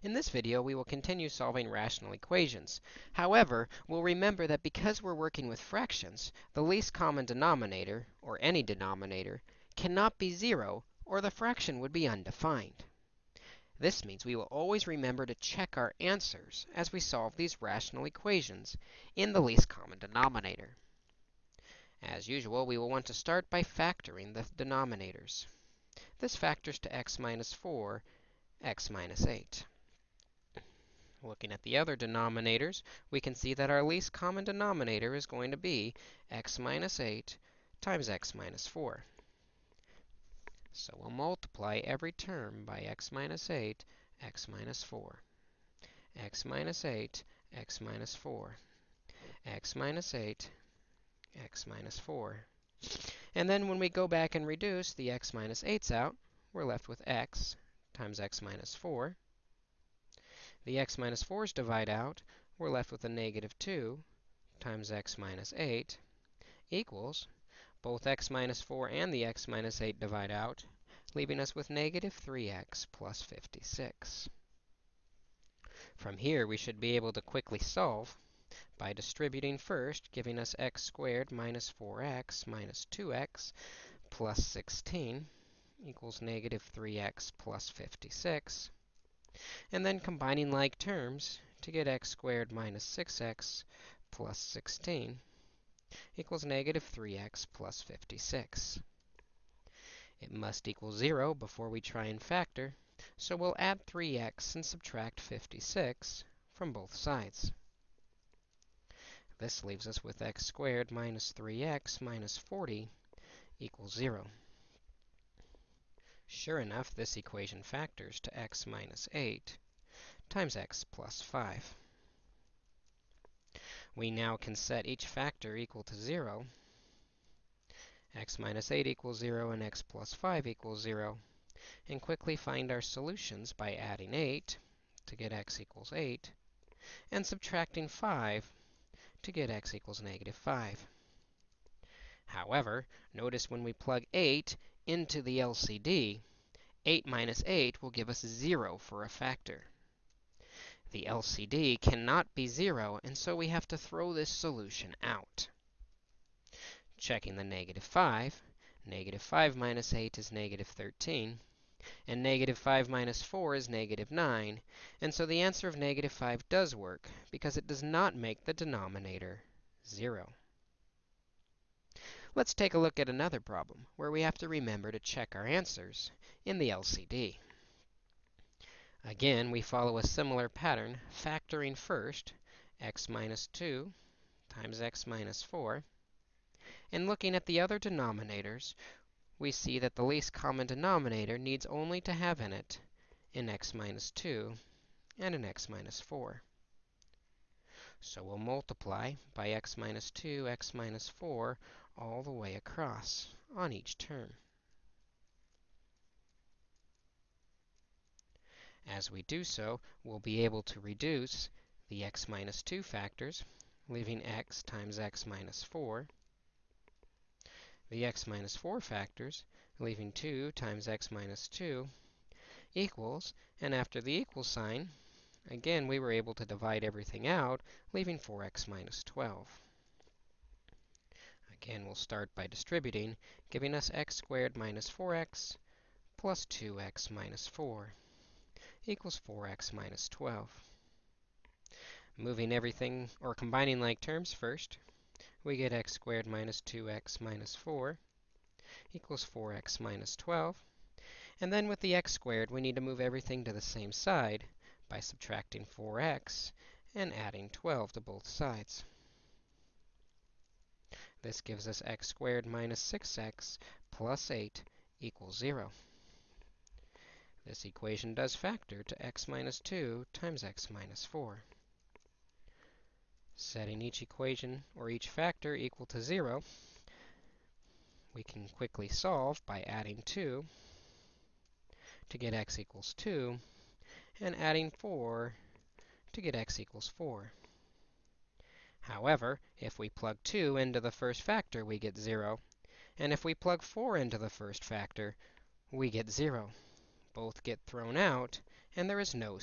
In this video, we will continue solving rational equations. However, we'll remember that because we're working with fractions, the least common denominator, or any denominator, cannot be 0, or the fraction would be undefined. This means we will always remember to check our answers as we solve these rational equations in the least common denominator. As usual, we will want to start by factoring the denominators. This factors to x minus 4, x minus 8. Looking at the other denominators, we can see that our least common denominator is going to be x minus 8 times x minus 4. So we'll multiply every term by x minus 8, x minus 4. x minus 8, x minus 4. x minus 8, x minus 4. And then when we go back and reduce the x minus 8's out, we're left with x times x minus 4 the x minus 4's divide out, we're left with a negative 2 times x minus 8 equals both x minus 4 and the x minus 8 divide out, leaving us with negative 3x plus 56. From here, we should be able to quickly solve by distributing first, giving us x squared minus 4x minus 2x plus 16 equals negative 3x plus 56 and then combining like terms to get x squared minus 6x plus 16 equals negative 3x plus 56. It must equal 0 before we try and factor, so we'll add 3x and subtract 56 from both sides. This leaves us with x squared minus 3x minus 40 equals 0. Sure enough, this equation factors to x minus 8 times x plus 5. We now can set each factor equal to 0. x minus 8 equals 0 and x plus 5 equals 0. And quickly find our solutions by adding 8 to get x equals 8 and subtracting 5 to get x equals negative 5. However, notice when we plug 8 into the LCD, 8 minus 8 will give us 0 for a factor. The LCD cannot be 0, and so we have to throw this solution out. Checking the negative 5, negative 5 minus 8 is negative 13, and negative 5 minus 4 is negative 9, and so the answer of negative 5 does work, because it does not make the denominator 0. Let's take a look at another problem where we have to remember to check our answers in the LCD. Again, we follow a similar pattern, factoring first x minus 2 times x minus 4. And looking at the other denominators, we see that the least common denominator needs only to have in it an x minus 2 and an x minus 4. So we'll multiply by x minus 2, x minus 4 all the way across on each term. As we do so, we'll be able to reduce the x minus 2 factors, leaving x times x minus 4, the x minus 4 factors, leaving 2 times x minus 2, equals, and after the equal sign, again, we were able to divide everything out, leaving 4x minus 12. Again, we'll start by distributing, giving us x squared minus 4x plus 2x minus 4 equals 4x minus 12. Moving everything, or combining like terms first, we get x squared minus 2x minus 4 equals 4x minus 12. And then with the x squared, we need to move everything to the same side by subtracting 4x and adding 12 to both sides. This gives us x squared minus 6x plus 8 equals 0. This equation does factor to x minus 2 times x minus 4. Setting each equation, or each factor, equal to 0, we can quickly solve by adding 2 to get x equals 2, and adding 4 to get x equals 4. However, if we plug 2 into the first factor, we get 0. And if we plug 4 into the first factor, we get 0. Both get thrown out, and there is no